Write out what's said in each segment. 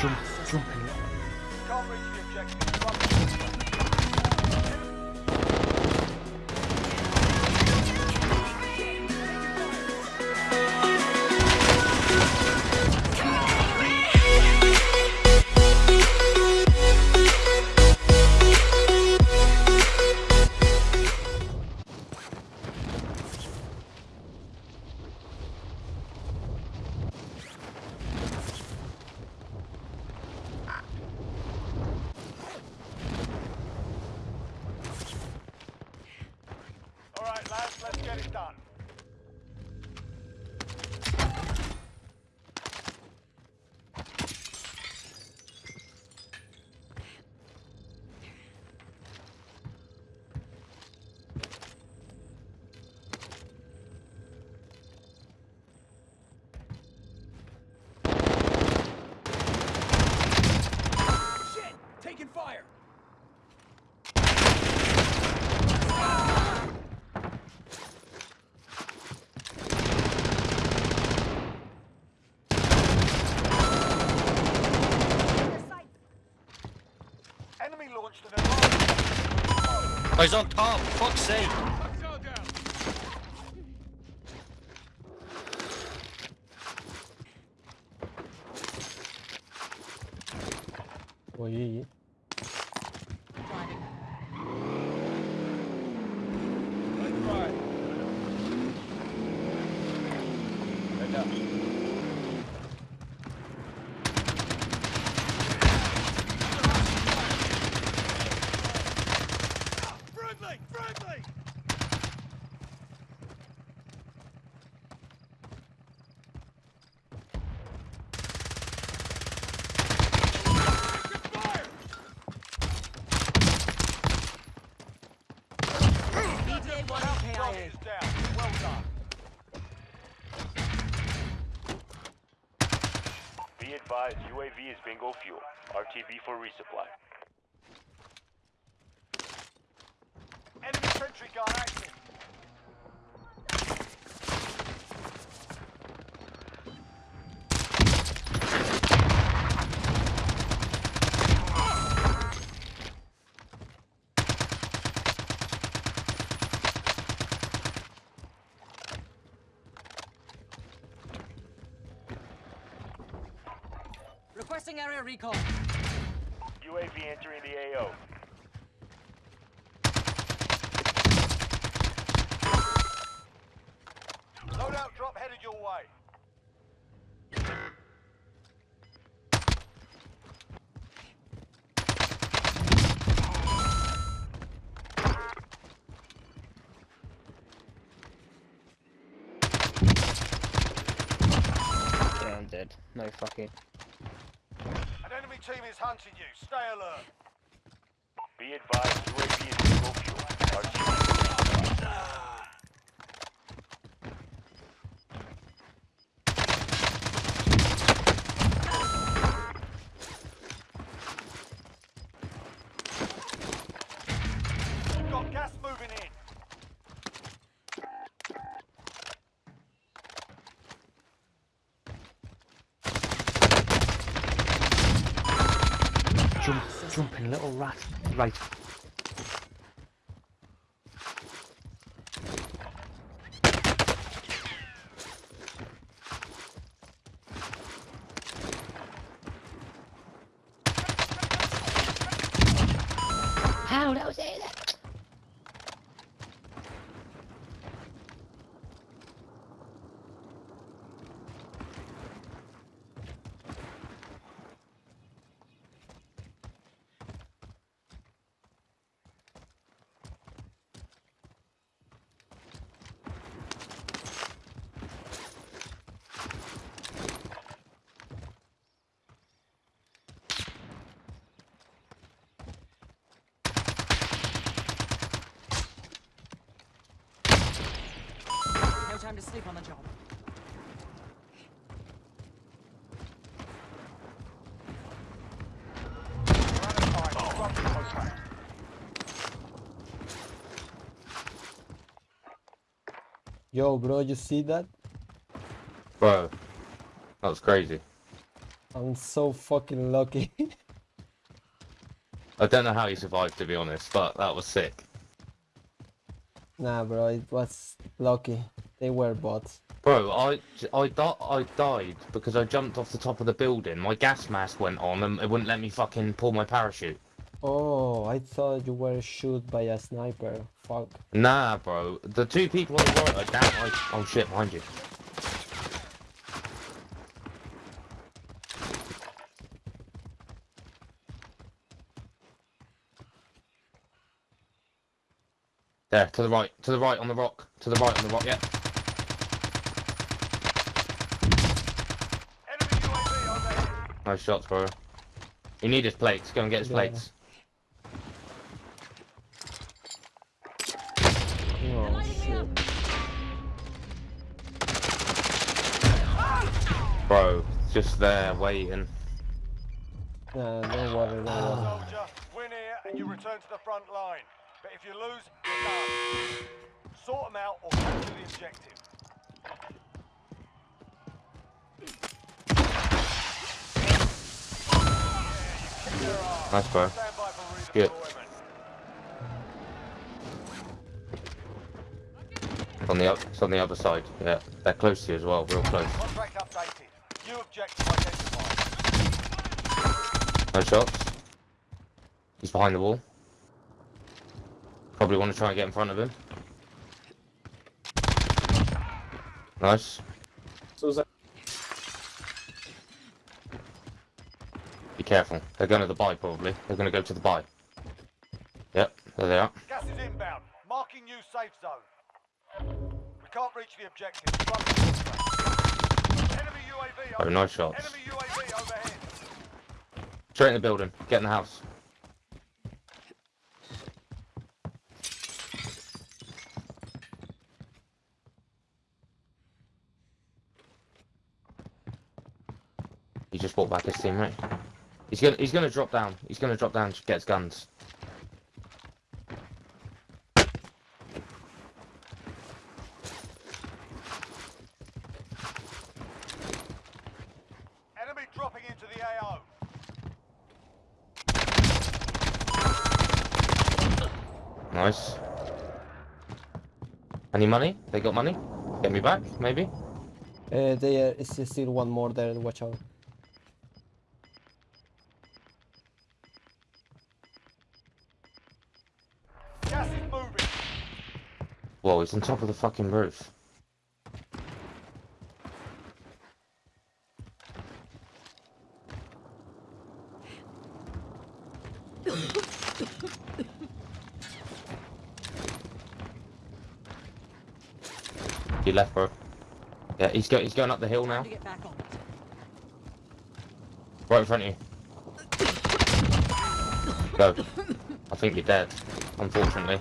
Jump, jumping. Can't reach the objective. Taking fire! Enemy launched an alarm. Oh, he's on top, fuck's sake. O Head up. Friendly! Friendly! ETA 1 Target KIA. is down. Well done. Be advised, UAV is bingo fuel. RTB for resupply. Enemy sentry gun active. Requesting area recon. UAV entering the AO. Loadout drop headed your way. Yeah, I'm dead. No fucking. Team is hunting you. Stay alert. Be advised, UAV is bingo fuel. RTB. You've got gas moving in. Jump, jumping, little rat. Right. How? That was. Yo, bro, you see that? Bro, that was crazy. I'm so fucking lucky. I don't know how he survived, to be honest, but that was sick. nah, bro, it was lucky. They were bots. Bro, I, I, di- I died because I jumped off the top of the building. My gas mask went on and it wouldn't let me fucking pull my parachute. Oh, I thought you were shot by a sniper. Fuck. Nah, bro. The two people on the right are down. I, oh shit, behind you. There, to the right, to the right on the rock, to the right on the rock, yeah. Enemy UAV overhead. Nice shots, bro. You need his plates, go and get his Yeah. plates. Bro, just there, waiting. Nah, don't worry, don't worry. Soldier, win here and you return to the front line. But if you lose, you're done. Sort them out or capture the objective. Nice, bro. Stand by for Good. on the up, it's on the other side. Yeah, they're close to you as well, real close. Contract updated. New objective identified. No shots. He's behind the wall. Probably want to try and get in front of him. Nice. Be careful. They're going to the buy probably. They're going to go to the buy. Yep, there they are. Gas is inbound. Marking new safe zone. We can't reach the objective. Enemy UAV Oh, nice shots. Enemy UAV overhead. Straight in the building. Get in the house. He just brought back his teammate. He's gonna he's gonna drop down. He's gonna drop down to get his guns. Enemy dropping into the AO. Nice. Any money? They got money? Get me back, maybe? Uh, there is still one more there. Watch out. Gas is moving. Whoa, he's on top of the fucking roof. He left, bro. Yeah, he's go he's going up the hill now. Time to get back on it. Right in front of you. Go. I think you're dead, unfortunately.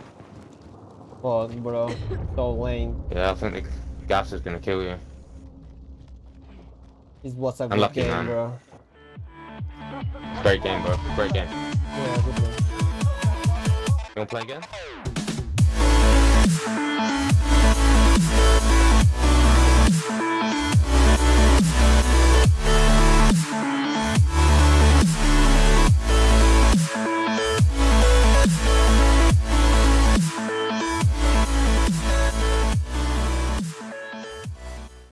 Fuck, bro. So lame. Yeah, I think the gas is gonna kill you. This was a good Unlucky, game, man. bro. Great game, bro. Great game. Yeah, good game. You wanna play again?